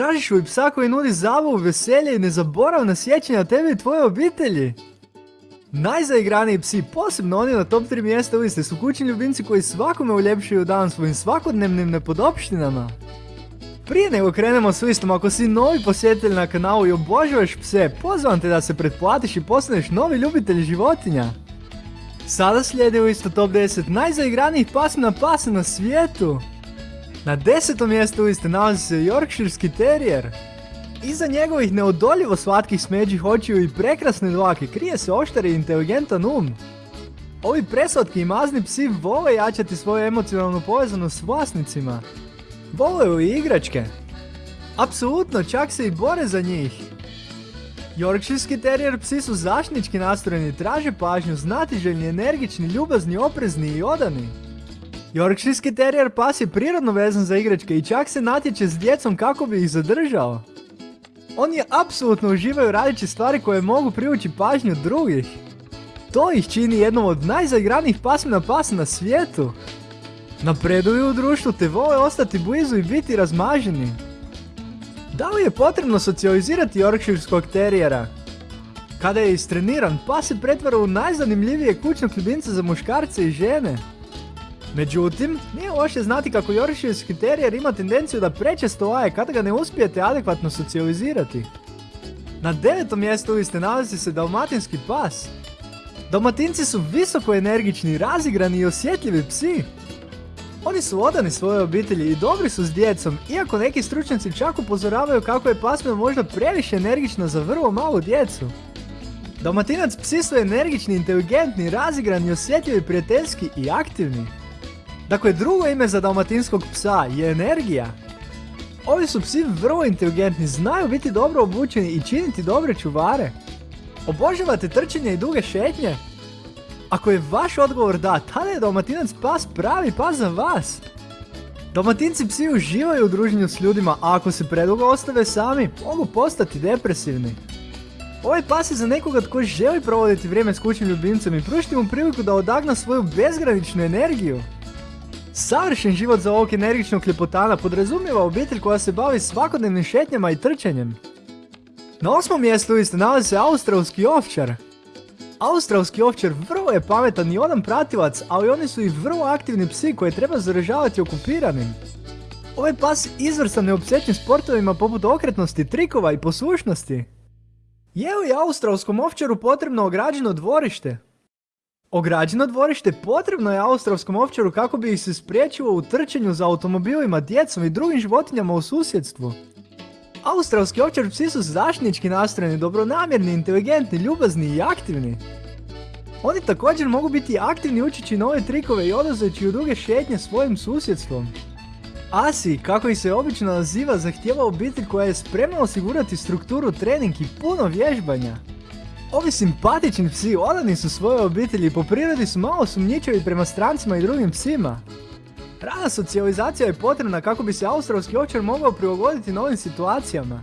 Tražiš li psa koji nudi zabavu, veselje i nezaboravna sjećanja tebe i tvoje obitelji? Najzaigraniji psi, posebno oni na top 3 mjesta liste, su kućni ljubimci koji svakome uljepšuju dan svojim svakodnevnim nepodopštinama. Prije nego krenemo s listom, ako si novi posjetitelj na kanalu i obožavaš pse, pozivam te da se pretplatiš i postaneš novi ljubitelj životinja. Sada slijedi listo top 10 najzaigranijih pasmina pasa na svijetu. Na desetom mjestu liste nalazi se Yorkshirski Terrier. Iza njegovih neodoljivo slatkih smeđih očiju i prekrasne dlake krije se oštar i inteligentan um. Ovi preslatki i mazni psi vole jačati svoju emocionalnu povezanost s vlasnicima. Vole i igračke. Apsolutno, čak se i bore za njih. Yorkshirski terijer psi su zaštnički nastrojeni, traže pažnju, znatiželjni, energični, ljubazni, oprezni i odani. Yorkshirski terijer pas je prirodno vezan za igračke i čak se natječe s djecom kako bi ih zadržao. Oni apsolutno uživaju radeći stvari koje mogu privući pažnju drugih. To ih čini jednom od najzaigranijih pasmina pasa na svijetu. Napreduju u društvu te vole ostati blizu i biti razmaženi. Da li je potrebno socijalizirati Yorkshireskog terijera? Kada je istreniran, pas se pretvara u najzanimljivije kućnog ljubimca za muškarce i žene. Međutim, nije loše znati kako Yorkshirski terijer ima tendenciju da prečesto laje kada ga ne uspijete adekvatno socijalizirati. Na devetom mjestu liste nalazi se dalmatinski pas. Dalmatinci su visoko energični, razigrani i osjetljivi psi. Oni su odani svojoj obitelji i dobri su s djecom, iako neki stručnjaci čak upozoravaju kako je pasmina možda previše energična za vrlo malu djecu. Dalmatinac psi su energični, inteligentni, razigrani, osjetljivi, prijateljski i aktivni. Dakle, drugo ime za dalmatinskog psa je energija. Ovi su psi vrlo inteligentni, znaju biti dobro obučeni i činiti dobre čuvare. Obožavate trčanje i duge šetnje? Ako je vaš odgovor da, tada je dalmatinac pas pravi pas za vas. Dalmatinci psi uživaju u druženju s ljudima, a ako se predugo ostave sami, mogu postati depresivni. Ovaj pas je za nekoga tko želi provoditi vrijeme s kućnim ljubimcem i pružiti mu priliku da odagna svoju bezgraničnu energiju. Savršen život za ovog energičnog ljepotana podrazumijeva obitelj koja se bavi svakodnevnim šetnjama i trčanjem. Na osmom mjestu liste nalazi se australski ovčar. Australski ovčar vrlo je pametan i odan pratilac, ali oni su i vrlo aktivni psi koje treba zaražavati okupiranim. Ovaj pas izvrstan neopsjećen sportovima poput okretnosti, trikova i poslušnosti. Je li australskom ovčaru potrebno ograđeno dvorište? Ograđeno dvorište potrebno je australskom ovčaru kako bi ih se spriječilo u trčanju za automobilima, djecom i drugim životinjama u susjedstvu. Australski ovčar psi su zaštnički nastrojeni, dobronamjerni, inteligentni, ljubazni i aktivni. Oni također mogu biti aktivni učeći nove trikove i odlazeći u druge šetnje svojim susjedstvom. Asi, kako ih se obično naziva, zahtjeva obitelj koja je spremna osigurati strukturu, trening i puno vježbanja. Ovi simpatični psi odani su svoje obitelji i po prirodi su malo sumnjičevi prema strancima i drugim psima. Rana socijalizacija je potrebna kako bi se australski ovčar mogao prilagoditi novim situacijama.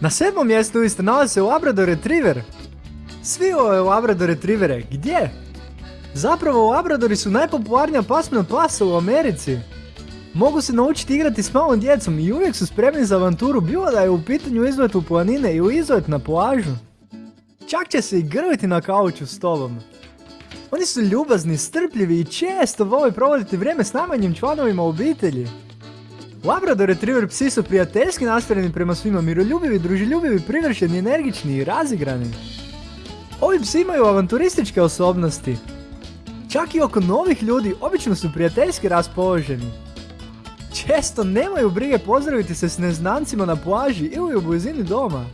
Na sedmom mjestu isto nalazi se Labrador Retriever. Svi ove Labrador Retrievere, gdje? Zapravo Labradori su najpopularnija pasmina pasa u Americi. Mogu se naučiti igrati s malom djecom i uvijek su spremni za avanturu bilo da je u pitanju izlet u planine ili izlet na plažu. Čak će se i grliti na kauču s tobom. Oni su ljubazni, strpljivi i često vole provoditi vrijeme s najmanjim članovima obitelji. Labrador Retriever psi su prijateljski nastrojeni prema svima, miroljubivi, druželjubivi, privršeni, energični i razigrani. Ovi psi imaju avanturističke osobnosti. Čak i oko novih ljudi obično su prijateljski raspoloženi. Često nemaju brige pozdraviti se s neznancima na plaži ili u blizini doma.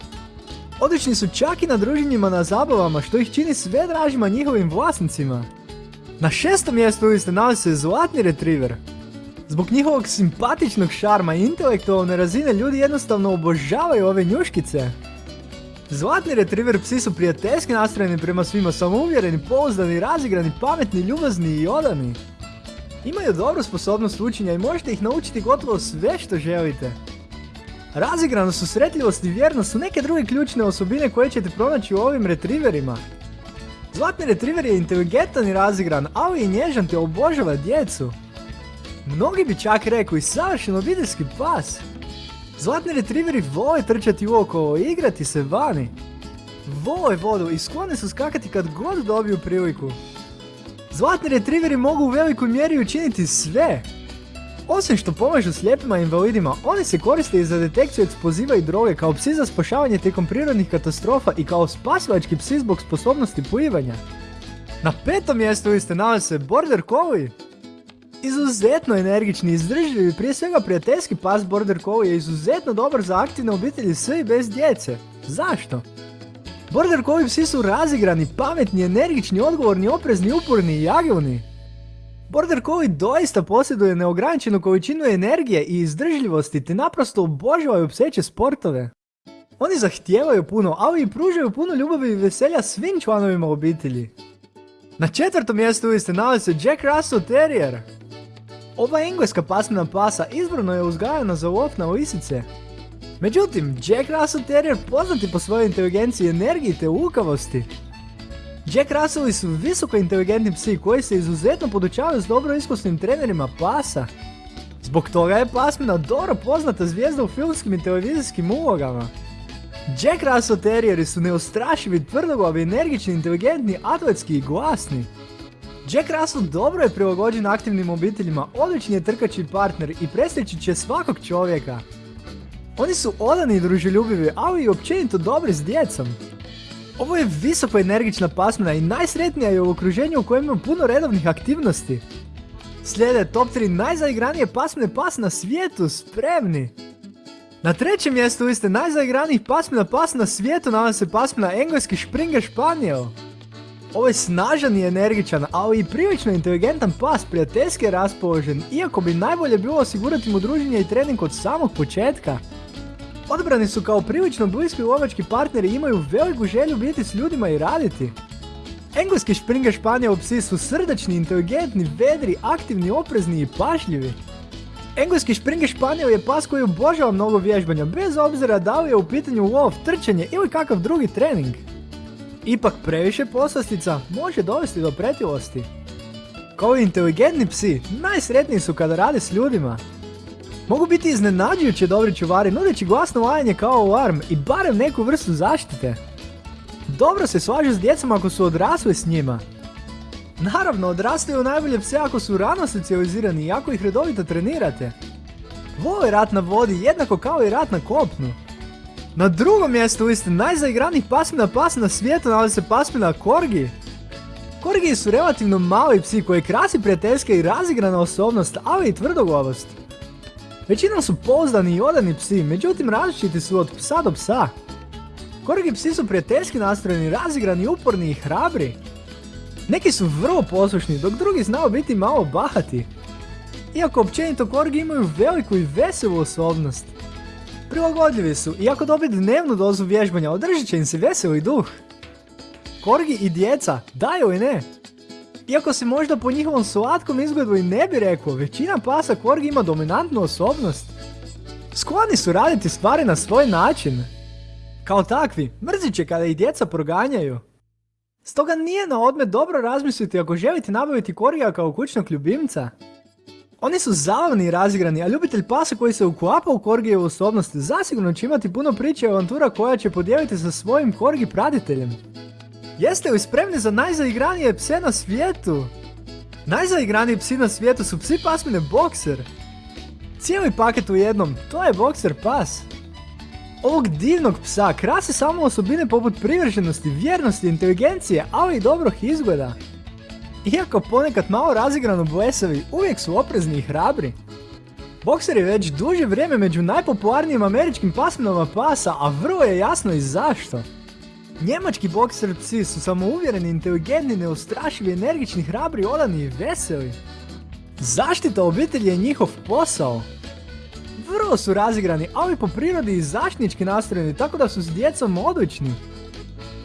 Odlični su čak i na druženjima na zabavama što ih čini sve dražima njihovim vlasnicima. Na šestom mjestu liste nalazi se Zlatni Retriever. Zbog njihovog simpatičnog šarma i intelektualne razine ljudi jednostavno obožavaju ove njuškice. Zlatni Retriever psi su prijateljski nastrojeni prema svima samouvjereni, pouzdani, razigrani, pametni, ljubazni i odani. Imaju dobru sposobnost učenja i možete ih naučiti gotovo sve što želite. Razigrano su sretljivost i vjernost su neke druge ključne osobine koje ćete pronaći u ovim retriverima. Zlatni retriver je inteligentan i razigran, ali i nježan te obožava djecu. Mnogi bi čak rekli savršen obiteljski pas. Zlatni retriveri vole trčati uokolo i igrati se vani. Vole vodu i skloni su skakati kad god dobiju priliku. Zlatni retriveri mogu u velikoj mjeri učiniti sve. Osim što pomažu slijepima i invalidima, oni se koriste i za detekciju eksploziva i droge kao psi za spašavanje tijekom prirodnih katastrofa i kao spasilački psi zbog sposobnosti plivanja. Na petom mjestu liste nalazi se Border Collie. Izuzetno energični, izdržljivi, prije svega prijateljski pas Border Collie je izuzetno dobar za aktivne obitelji s i bez djece. Zašto? Border Collie psi su razigrani, pametni, energični, odgovorni, oprezni, uporni i agilni. Border Collie doista posjeduje neograničenu količinu energije i izdržljivosti te naprosto obožavaju pseće sportove. Oni zahtijevaju puno, ali i pružaju puno ljubavi i veselja svim članovima obitelji. Na četvrtom mjestu liste nalazi se Jack Russell Terrier. Ova engleska pasmina pasa izbrano je uzgajana za lov na lisice. Međutim, Jack Russell Terrier poznati po svojoj inteligenciji, energiji te lukavosti. Jack Russelli su visoko inteligentni psi koji se izuzetno podučavaju s dobro iskusnim trenerima pasa. Zbog toga je pasmina dobro poznata zvijezda u filmskim i televizijskim ulogama. Jack Russell Terrieri su neostrašivi, tvrdoglavi, energični, inteligentni, atletski i glasni. Jack Russell dobro je prilagođen aktivnim obiteljima, odlični je trkači partner i presjeći će svakog čovjeka. Oni su odani i druželjubivi, ali i općenito dobri s djecom. Ovo je visoko energična pasmina i najsretnija je u okruženju u kojem ima puno redovnih aktivnosti. Slijede top 3 najzaigranije pasmine pas na svijetu, spremni! Na trećem mjestu liste najzaigranijih pasmina pas na svijetu nalazi se pasmina engleski Springer Spaniel. Ovo je snažan i energičan, ali i prilično inteligentan pas, prijateljski je raspoložen, iako bi najbolje bilo osigurati mu druženje i trening od samog početka. Odbrani su kao prilično bliski lovački partneri i imaju veliku želju biti s ljudima i raditi. Engleski Springer Španjol psi su srdačni, inteligentni, vedri, aktivni, oprezni i pašljivi. Engleski Springer Španjol je pas koji obožava mnogo vježbanja, bez obzira da li je u pitanju lov, trčanje ili kakav drugi trening. Ipak previše poslastica može dovesti do pretilosti. Kao inteligentni psi, najsretniji su kada rade s ljudima. Mogu biti iznenađujuće dobri čuvari nudeći glasno lajanje kao alarm i barem neku vrstu zaštite. Dobro se slažu s djecom ako su odrasli s njima. Naravno, odrastaju najbolje pse ako su rano socijalizirani i ako ih redovito trenirate. Vole rat na vodi jednako kao i rat na kopnu. Na drugom mjestu liste najzaigranijih pasmina pas na svijetu nalazi se pasmina Korgi. Korgi su relativno mali psi koji krasi prijateljska i razigrana osobnost, ali i tvrdoglavost. Većinom su pouzdani i odani psi, međutim različiti su od psa do psa. Korgi psi su prijateljski nastrojeni, razigrani, uporni i hrabri. Neki su vrlo poslušni, dok drugi znao biti malo bahati. Iako općenito korgi imaju veliku i veselu osobnost. Prilagodljivi su, iako dobije dnevnu dozu vježbanja, održit će im se veseli duh. Korgi i djeca, daju i ne. Iako se možda po njihovom slatkom izgledu i ne bi rekao, većina pasa korgi ima dominantnu osobnost. Skloni su raditi stvari na svoj način. Kao takvi, mrzit će kada ih djeca proganjaju. Stoga nije na odmet dobro razmisliti ako želite nabaviti korgija kao kućnog ljubimca. Oni su zabavni i razigrani, a ljubitelj pasa koji se uklapa u korgijevu osobnost zasigurno će imati puno priče i avantura koja će podijeliti sa svojim korgi pratiteljem. Jeste li spremni za najzaigranije pse na svijetu? Najzaigraniji psi na svijetu su psi pasmine Boxer. Cijeli paket u jednom, to je Boxer pas. Ovog divnog psa krasi samo osobine poput privrženosti, vjernosti, inteligencije, ali i dobrog izgleda. Iako ponekad malo razigrano blesavi, uvijek su oprezni i hrabri. Boxer je već duže vrijeme među najpopularnijim američkim pasminama pasa, a vrlo je jasno i zašto. Njemački bokser psi su samouvjereni, inteligentni, neustrašivi, energični, hrabri, odani i veseli. Zaštita obitelji je njihov posao. Vrlo su razigrani, ali po prirodi i zaštnički nastrojeni, tako da su s djecom odlični.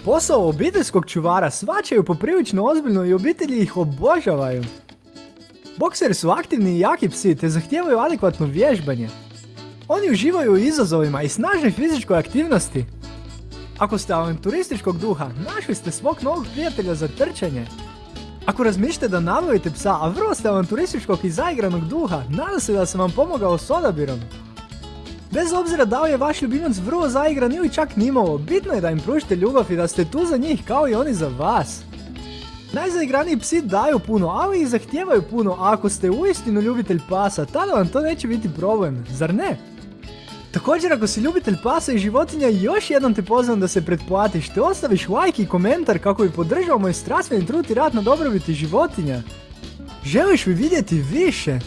Posao obiteljskog čuvara svačaju poprilično ozbiljno i obitelji ih obožavaju. Bokseri su aktivni i jaki psi te zahtijevaju adekvatno vježbanje. Oni uživaju u izazovima i snažnoj fizičkoj aktivnosti. Ako ste avanturističkog duha, našli ste svog novog prijatelja za trčanje. Ako razmišljate da nabavite psa, a vrlo ste avanturističkog i zaigranog duha, nadam se da sam vam pomogao s odabirom. Bez obzira da li je vaš ljubimac vrlo zaigran ili čak nimalo, bitno je da im pružite ljubav i da ste tu za njih kao i oni za vas. Najzaigraniji psi daju puno, ali i zahtijevaju puno, a ako ste uistinu ljubitelj pasa, tada vam to neće biti problem, zar ne? Također ako si ljubitelj pasa i životinja, još jednom te pozivam da se pretplatiš, te ostaviš like i komentar kako bi podržao moj strastveni trud i rad na dobrobiti životinja. Želiš li vidjeti više?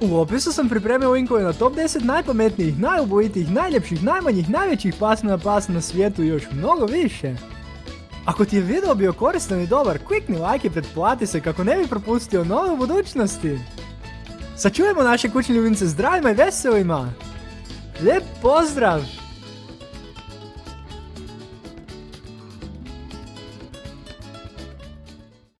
U opisu sam pripremio linkove na top 10 najpametnijih, najubojitijih, najljepših, najmanjih, najvećih pasmina pasa na svijetu i još mnogo više. Ako ti je video bio koristan i dobar, klikni like i pretplati se kako ne bi propustio nove u budućnosti. Sačuvajmo naše kućne ljubimce zdravima i veselima! Lepozdravljam!